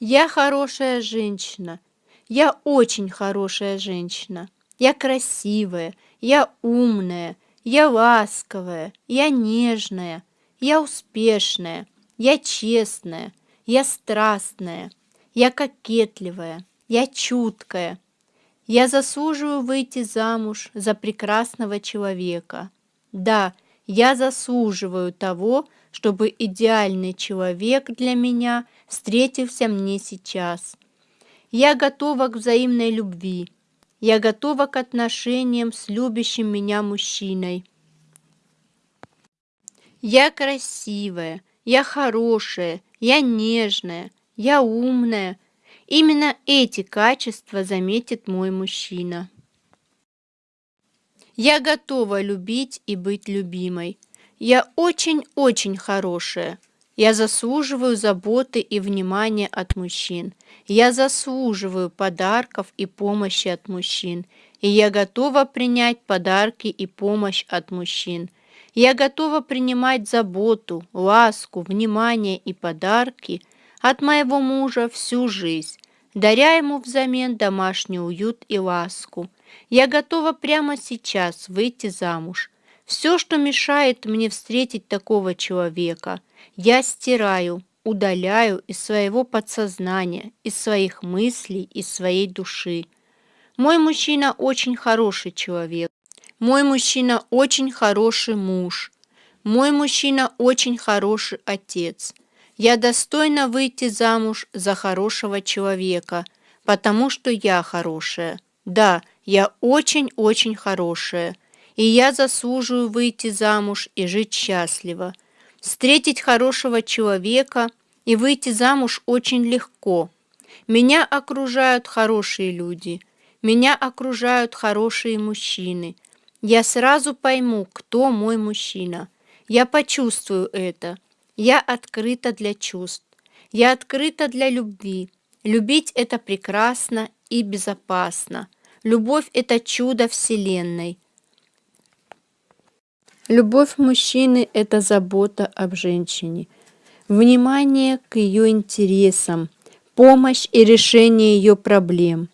Я хорошая женщина. Я очень хорошая женщина. Я красивая, я умная, я ласковая, я нежная, я успешная, я честная, я страстная, я кокетливая, я чуткая. Я заслуживаю выйти замуж за прекрасного человека. Да, я заслуживаю того, чтобы идеальный человек для меня встретился мне сейчас. Я готова к взаимной любви. Я готова к отношениям с любящим меня мужчиной. Я красивая, я хорошая, я нежная, я умная. Именно эти качества заметит мой мужчина. Я готова любить и быть любимой. Я очень-очень хорошая. Я заслуживаю заботы и внимания от мужчин. Я заслуживаю подарков и помощи от мужчин. И я готова принять подарки и помощь от мужчин. Я готова принимать заботу, ласку, внимание и подарки от моего мужа всю жизнь, даря ему взамен домашний уют и ласку. Я готова прямо сейчас выйти замуж, все, что мешает мне встретить такого человека, я стираю, удаляю из своего подсознания, из своих мыслей, из своей души. Мой мужчина очень хороший человек. Мой мужчина очень хороший муж. Мой мужчина очень хороший отец. Я достойна выйти замуж за хорошего человека, потому что я хорошая. Да, я очень-очень хорошая и я заслуживаю выйти замуж и жить счастливо. Встретить хорошего человека и выйти замуж очень легко. Меня окружают хорошие люди, меня окружают хорошие мужчины. Я сразу пойму, кто мой мужчина. Я почувствую это. Я открыта для чувств. Я открыта для любви. Любить – это прекрасно и безопасно. Любовь – это чудо Вселенной. Любовь мужчины – это забота об женщине, внимание к ее интересам, помощь и решение ее проблем.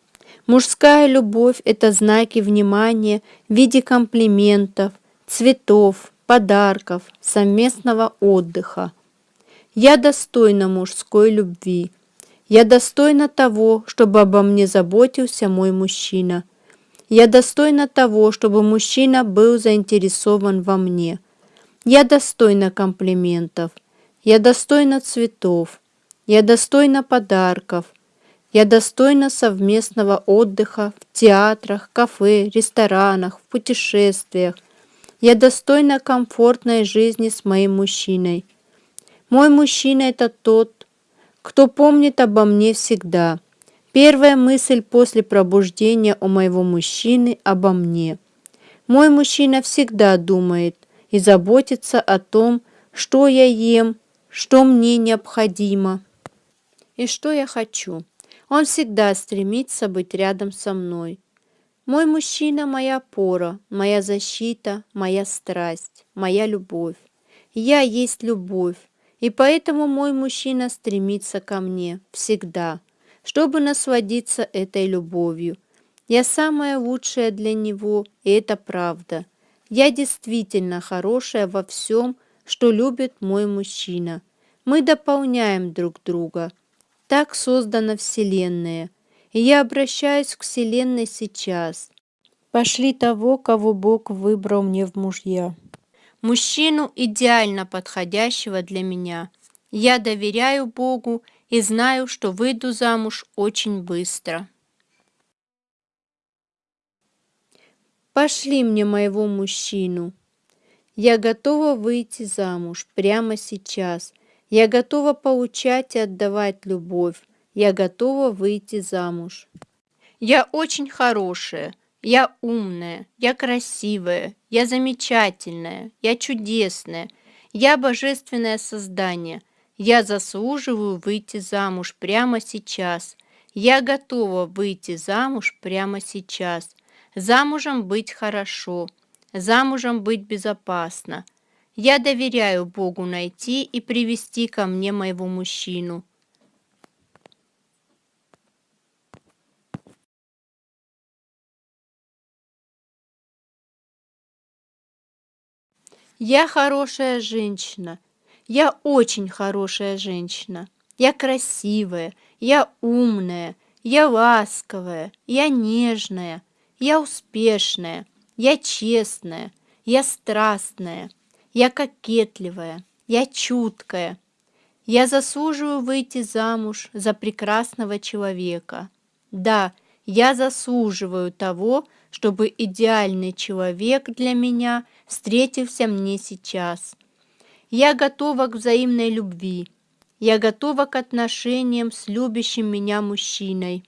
Мужская любовь – это знаки внимания в виде комплиментов, цветов, подарков, совместного отдыха. Я достойна мужской любви. Я достойна того, чтобы обо мне заботился мой мужчина – я достойна того, чтобы мужчина был заинтересован во мне. Я достойна комплиментов. Я достойна цветов. Я достойна подарков. Я достойна совместного отдыха в театрах, кафе, ресторанах, в путешествиях. Я достойна комфортной жизни с моим мужчиной. Мой мужчина – это тот, кто помнит обо мне всегда – Первая мысль после пробуждения у моего мужчины обо мне. Мой мужчина всегда думает и заботится о том, что я ем, что мне необходимо и что я хочу. Он всегда стремится быть рядом со мной. Мой мужчина – моя опора, моя защита, моя страсть, моя любовь. Я есть любовь, и поэтому мой мужчина стремится ко мне всегда – чтобы насладиться этой любовью. Я самая лучшая для него, и это правда. Я действительно хорошая во всем, что любит мой мужчина. Мы дополняем друг друга. Так создана Вселенная. И я обращаюсь к Вселенной сейчас. Пошли того, кого Бог выбрал мне в мужья. Мужчину, идеально подходящего для меня. Я доверяю Богу и знаю, что выйду замуж очень быстро. Пошли мне моего мужчину. Я готова выйти замуж прямо сейчас. Я готова получать и отдавать любовь. Я готова выйти замуж. Я очень хорошая. Я умная, я красивая, я замечательная, я чудесная, я божественное создание – я заслуживаю выйти замуж прямо сейчас. Я готова выйти замуж прямо сейчас. Замужем быть хорошо. Замужем быть безопасно. Я доверяю Богу найти и привести ко мне моего мужчину. Я хорошая женщина. Я очень хорошая женщина. Я красивая, я умная, я ласковая, я нежная, я успешная, я честная, я страстная, я кокетливая, я чуткая. Я заслуживаю выйти замуж за прекрасного человека. Да, я заслуживаю того, чтобы идеальный человек для меня встретился мне сейчас. Я готова к взаимной любви. Я готова к отношениям с любящим меня мужчиной.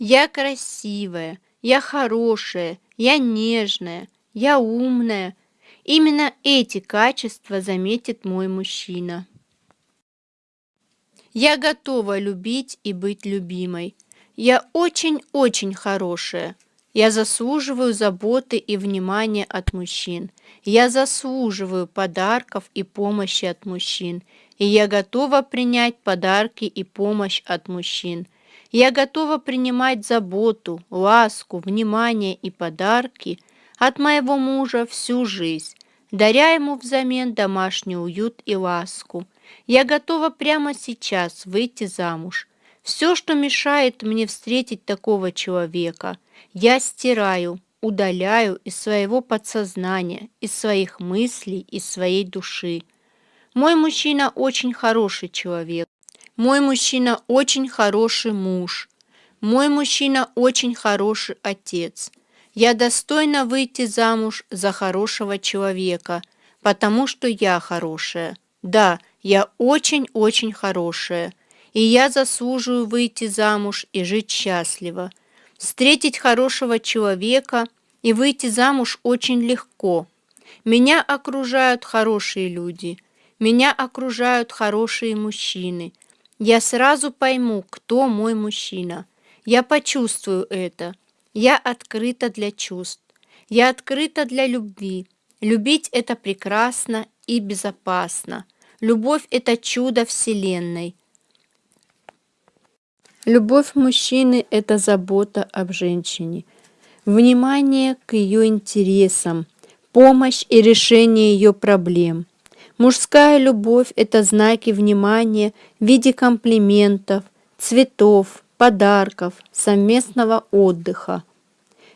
Я красивая, я хорошая, я нежная, я умная. Именно эти качества заметит мой мужчина. Я готова любить и быть любимой. Я очень-очень хорошая. Я заслуживаю заботы и внимания от мужчин. Я заслуживаю подарков и помощи от мужчин. И я готова принять подарки и помощь от мужчин. Я готова принимать заботу, ласку, внимание и подарки от моего мужа всю жизнь, даря ему взамен домашний уют и ласку. Я готова прямо сейчас выйти замуж. Все, что мешает мне встретить такого человека, я стираю, удаляю из своего подсознания, из своих мыслей, из своей души. Мой мужчина очень хороший человек. Мой мужчина очень хороший муж. Мой мужчина очень хороший отец. Я достойна выйти замуж за хорошего человека, потому что я хорошая. Да, я очень-очень хорошая, и я заслуживаю выйти замуж и жить счастливо. Встретить хорошего человека и выйти замуж очень легко. Меня окружают хорошие люди, меня окружают хорошие мужчины – я сразу пойму, кто мой мужчина. Я почувствую это. Я открыта для чувств. Я открыта для любви. Любить – это прекрасно и безопасно. Любовь – это чудо Вселенной. Любовь мужчины – это забота об женщине, внимание к ее интересам, помощь и решение ее проблем – Мужская любовь – это знаки внимания в виде комплиментов, цветов, подарков, совместного отдыха.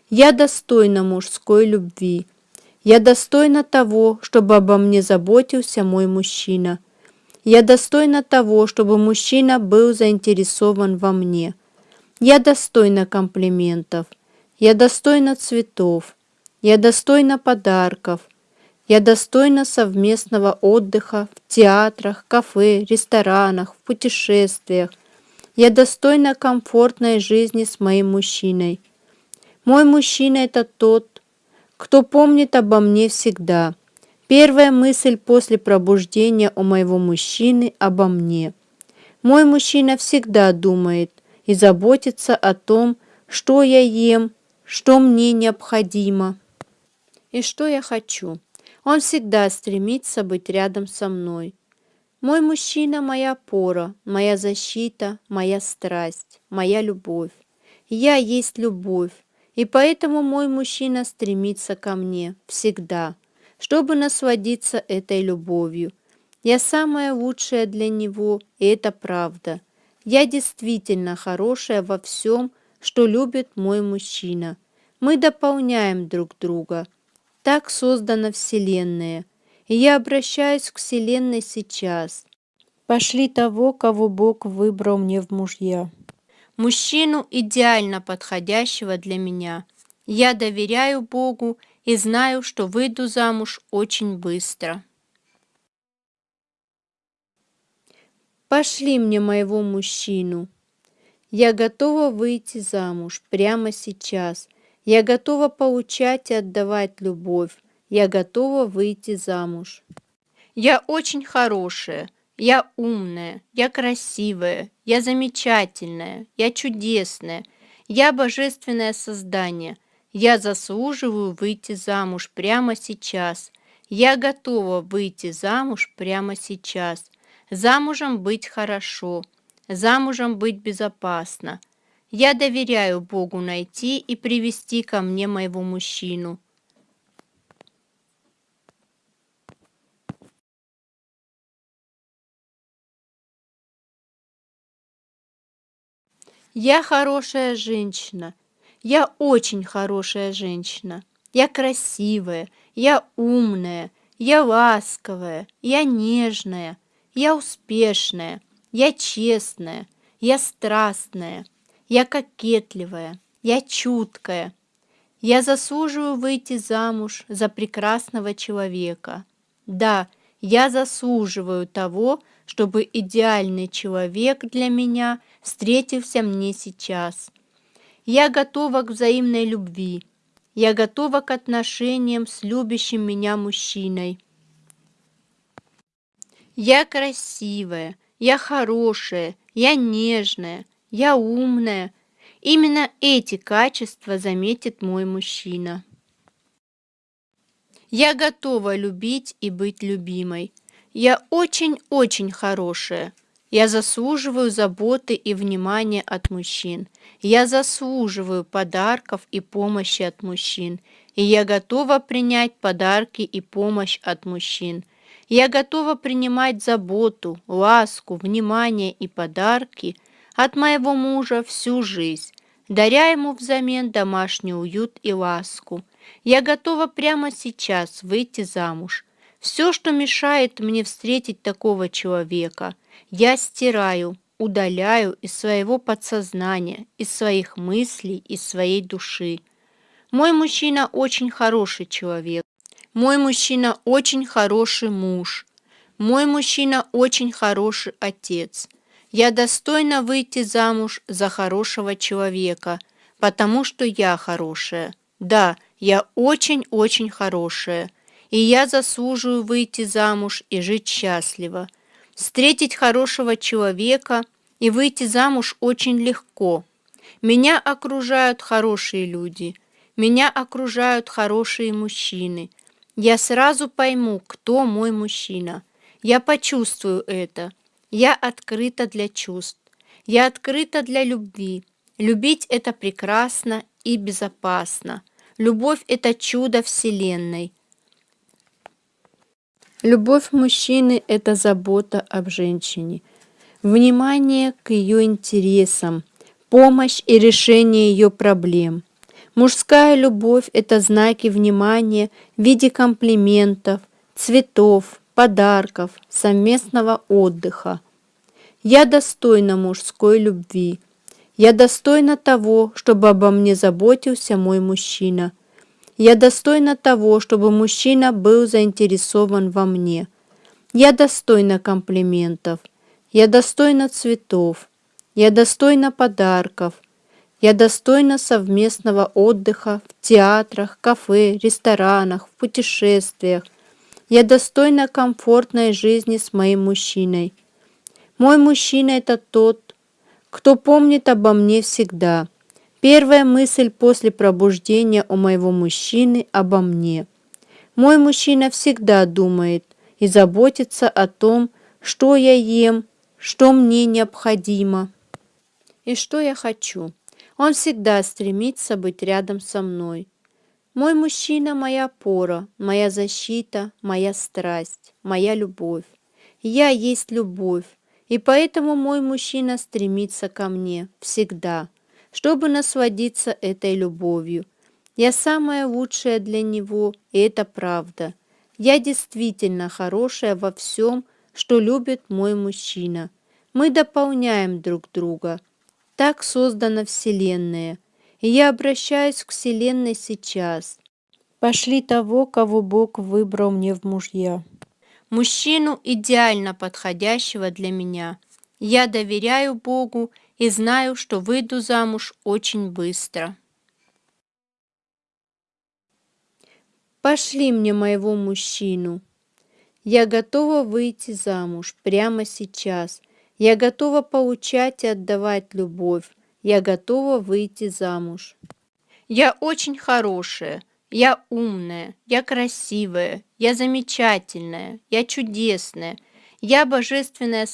Я достойна мужской любви. Я достойна того, чтобы обо мне заботился мой мужчина. Я достойна того, чтобы мужчина был заинтересован во мне. Я достойна комплиментов. Я достойна цветов. Я достойна подарков – я достойна совместного отдыха в театрах, кафе, ресторанах, в путешествиях. Я достойна комфортной жизни с моим мужчиной. Мой мужчина – это тот, кто помнит обо мне всегда. Первая мысль после пробуждения у моего мужчины обо мне. Мой мужчина всегда думает и заботится о том, что я ем, что мне необходимо и что я хочу. Он всегда стремится быть рядом со мной. Мой мужчина – моя опора, моя защита, моя страсть, моя любовь. Я есть любовь, и поэтому мой мужчина стремится ко мне всегда, чтобы насладиться этой любовью. Я самая лучшая для него, и это правда. Я действительно хорошая во всем, что любит мой мужчина. Мы дополняем друг друга – так создана Вселенная, и я обращаюсь к Вселенной сейчас. Пошли того, кого Бог выбрал мне в мужья. Мужчину, идеально подходящего для меня. Я доверяю Богу и знаю, что выйду замуж очень быстро. Пошли мне моего мужчину. Я готова выйти замуж прямо сейчас – я готова получать и отдавать любовь. Я готова выйти замуж. Я очень хорошая. Я умная. Я красивая. Я замечательная. Я чудесная. Я божественное создание. Я заслуживаю выйти замуж прямо сейчас. Я готова выйти замуж прямо сейчас. Замужем быть хорошо. Замужем быть безопасно. Я доверяю Богу найти и привести ко мне моего мужчину. Я хорошая женщина. Я очень хорошая женщина. Я красивая, я умная, я ласковая, я нежная, я успешная, я честная, я страстная, я кокетливая, я чуткая. Я заслуживаю выйти замуж за прекрасного человека. Да, я заслуживаю того, чтобы идеальный человек для меня встретился мне сейчас. Я готова к взаимной любви. Я готова к отношениям с любящим меня мужчиной. Я красивая, я хорошая, я нежная, я умная. Именно эти качества заметит мой мужчина. Я готова любить и быть любимой. Я очень-очень хорошая. Я заслуживаю заботы и внимания от мужчин. Я заслуживаю подарков и помощи от мужчин. И я готова принять подарки и помощь от мужчин. Я готова принимать заботу, ласку, внимание и подарки от моего мужа всю жизнь, даря ему взамен домашний уют и ласку. Я готова прямо сейчас выйти замуж. Все, что мешает мне встретить такого человека, я стираю, удаляю из своего подсознания, из своих мыслей, из своей души. Мой мужчина очень хороший человек. Мой мужчина очень хороший муж. Мой мужчина очень хороший отец. Я достойна выйти замуж за хорошего человека, потому что я хорошая. Да, я очень-очень хорошая, и я заслуживаю выйти замуж и жить счастливо. Встретить хорошего человека и выйти замуж очень легко. Меня окружают хорошие люди, меня окружают хорошие мужчины. Я сразу пойму, кто мой мужчина. Я почувствую это. Я открыта для чувств. Я открыта для любви. Любить – это прекрасно и безопасно. Любовь – это чудо Вселенной. Любовь мужчины – это забота об женщине, внимание к ее интересам, помощь и решение ее проблем. Мужская любовь – это знаки внимания в виде комплиментов, цветов, подарков, совместного отдыха. Я достойна мужской любви. Я достойна того, чтобы обо мне заботился мой мужчина. Я достойна того, чтобы мужчина был заинтересован во мне. Я достойна комплиментов. Я достойна цветов. Я достойна подарков. Я достойна совместного отдыха в театрах, кафе, ресторанах, в путешествиях. Я достойна комфортной жизни с моим мужчиной. Мой мужчина – это тот, кто помнит обо мне всегда. Первая мысль после пробуждения у моего мужчины обо мне. Мой мужчина всегда думает и заботится о том, что я ем, что мне необходимо и что я хочу. Он всегда стремится быть рядом со мной. Мой мужчина – моя опора, моя защита, моя страсть, моя любовь. Я есть любовь, и поэтому мой мужчина стремится ко мне всегда, чтобы насладиться этой любовью. Я самая лучшая для него, и это правда. Я действительно хорошая во всем, что любит мой мужчина. Мы дополняем друг друга. Так создана Вселенная. И я обращаюсь к Вселенной сейчас. Пошли того, кого Бог выбрал мне в мужья мужчину идеально подходящего для меня. Я доверяю Богу и знаю, что выйду замуж очень быстро. Пошли мне моего мужчину. Я готова выйти замуж прямо сейчас. Я готова получать и отдавать любовь. Я готова выйти замуж. Я очень хорошая, я умная, я красивая, я замечательная, я чудесная, я божественное